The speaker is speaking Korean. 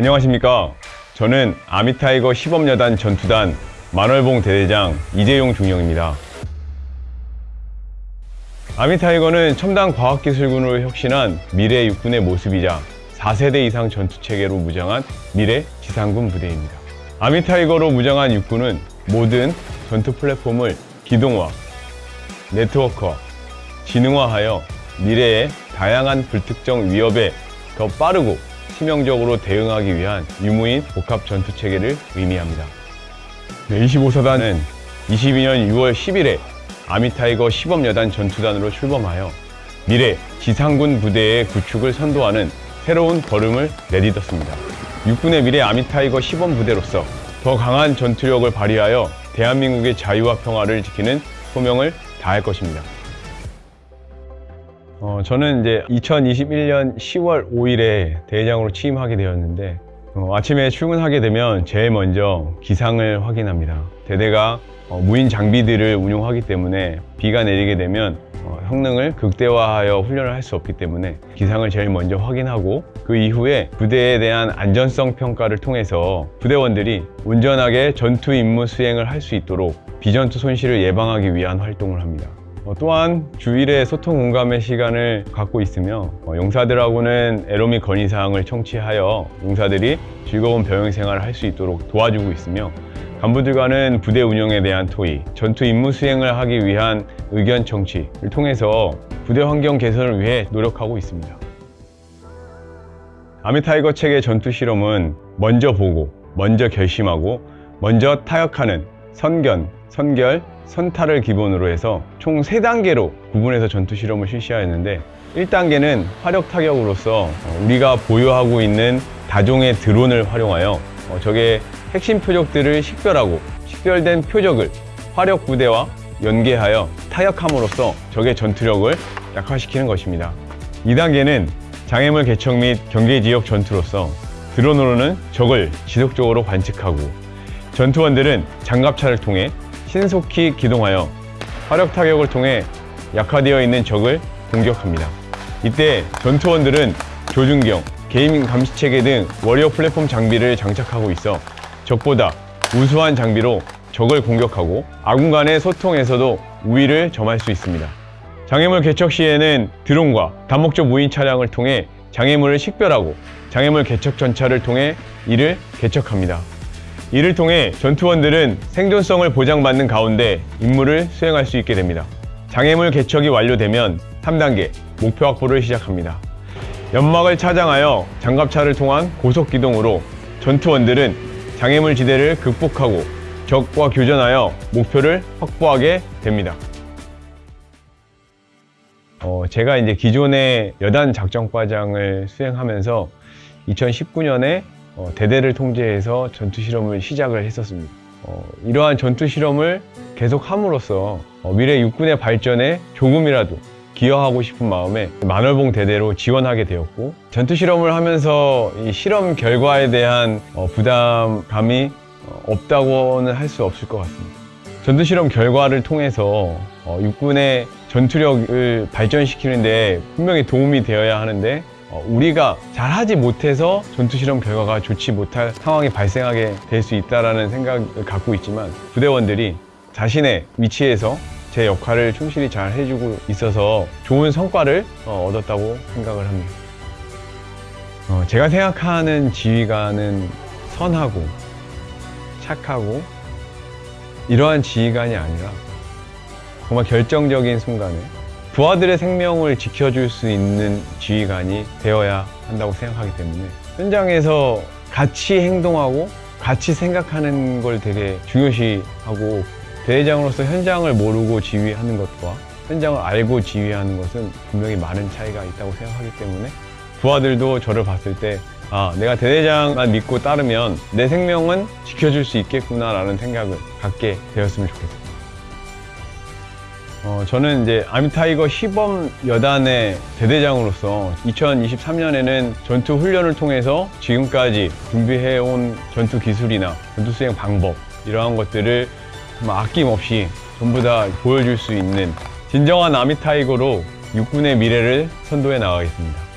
안녕하십니까? 저는 Army TIGER 시범여단 전투단 만월봉 대대장 이재용 중령입니다. Army TIGER는 첨단 과학기술군으로 혁신한 미래 육군의 모습이자 4세대 이상 전투체계로 무장한 미래 지상군 부대입니다. Army TIGER로 무장한 육군은 모든 전투 플랫폼을 기동화, 네트워크화, 지능화하여 미래의 다양한 불특정 위협에 더 빠르고 치명적으로 대응하기 위한 유무인 복합 전투 체계를 의미합니다. 25사단은 22년 6월 10일에 Army TIGER 시범여단 전투단으로 출범하여 미래 지상군 부대의 구축을 선도하는 새로운 걸음을 내딛었습니다. 육군의 미래 Army TIGER 시범 부대로서 더 강한 전투력을 발휘하여 대한민국의 자유와 평화를 지키는 소명을 다할 것입니다. 어, 저는 이제 2021년 10월 5일에 대회장으로 취임하게 되었는데 어, 아침에 출근하게 되면 제일 먼저 기상을 확인합니다. 대대가 어, 무인 장비들을 운용하기 때문에 비가 내리게 되면 어, 성능을 극대화하여 훈련을 할 수 없기 때문에 기상을 제일 먼저 확인하고 그 이후에 부대에 대한 안전성 평가를 통해서 부대원들이 온전하게 전투 임무 수행을 할 수 있도록 비전투 손실을 예방하기 위한 활동을 합니다. 어, 또한 주일에 소통 공감의 시간을 갖고 있으며 어, 용사들하고는 애로 및 건의사항을 청취하여 용사들이 즐거운 병영 생활을 할 수 있도록 도와주고 있으며 간부들과는 부대 운영에 대한 토의, 전투 임무 수행을 하기 위한 의견 청취를 통해서 부대 환경 개선을 위해 노력하고 있습니다. Army TIGER 체계 전투 실험은 먼저 보고, 먼저 결심하고, 먼저 타격하는 선견, 선결, 선탈을 기본으로 해서 총 3단계로 구분해서 전투 실험을 실시하였는데 1단계는 화력 타격으로서 우리가 보유하고 있는 다종의 드론을 활용하여 어, 적의 핵심 표적들을 식별하고 식별된 표적을 화력 부대와 연계하여 타격함으로써 적의 전투력을 약화시키는 것입니다. 2단계는 장애물 개척 및 경계 지역 전투로서 드론으로는 적을 지속적으로 관측하고 전투원들은 장갑차를 통해 신속히 기동하여 화력 타격을 통해 약화되어 있는 적을 공격합니다. 이때 전투원들은 조준경, 게이밍 감시체계 등 워리어 플랫폼 장비를 장착하고 있어 적보다 우수한 장비로 적을 공격하고 아군 간의 소통에서도 우위를 점할 수 있습니다. 장애물 개척 시에는 드론과 다목적 무인 차량을 통해 장애물을 식별하고 장애물 개척 전차를 통해 이를 개척합니다. 이를 통해 전투원들은 생존성을 보장받는 가운데 임무를 수행할 수 있게 됩니다. 장애물 개척이 완료되면 3단계 목표 확보를 시작합니다. 연막을 차장하여 장갑차를 통한 고속 기동으로 전투원들은 장애물 지대를 극복하고 적과 교전하여 목표를 확보하게 됩니다. 어, 제가 이제 기존의 여단 작전과장을 수행하면서 2019년에 어, 대대를 통제해서 전투 실험을 시작을 했었습니다. 어, 이러한 전투 실험을 계속 함으로써 어, 미래 육군의 발전에 조금이라도 기여하고 싶은 마음에 만월봉 대대로 지원하게 되었고 전투 실험을 하면서 이 실험 결과에 대한 어, 부담감이 어, 없다고는 할 수 없을 것 같습니다. 전투 실험 결과를 통해서 어, 육군의 전투력을 발전시키는 데 분명히 도움이 되어야 하는데 어, 우리가 잘하지 못해서 전투 실험 결과가 좋지 못할 상황이 발생하게 될 수 있다는 생각을 갖고 있지만 부대원들이 자신의 위치에서 제 역할을 충실히 잘 해주고 있어서 좋은 성과를 어, 얻었다고 생각을 합니다. 어, 제가 생각하는 지휘관은 선하고 착하고 이러한 지휘관이 아니라 정말 결정적인 순간에 부하들의 생명을 지켜줄 수 있는 지휘관이 되어야 한다고 생각하기 때문에 현장에서 같이 행동하고 같이 생각하는 걸 되게 중요시하고 대회장으로서 현장을 모르고 지휘하는 것과 현장을 알고 지휘하는 것은 분명히 많은 차이가 있다고 생각하기 때문에 부하들도 저를 봤을 때 아, 내가 대대장만 믿고 따르면 내 생명은 지켜줄 수 있겠구나 라는 생각을 갖게 되었으면 좋겠습니다. 어, 저는 이제 Army TIGER 시범 여단의 대대장으로서 2023년에는 전투 훈련을 통해서 지금까지 준비해온 전투 기술이나 전투 수행 방법 이러한 것들을 정말 아낌없이 전부 다 보여줄 수 있는 진정한 아미타이거로 육군의 미래를 선도해 나가겠습니다.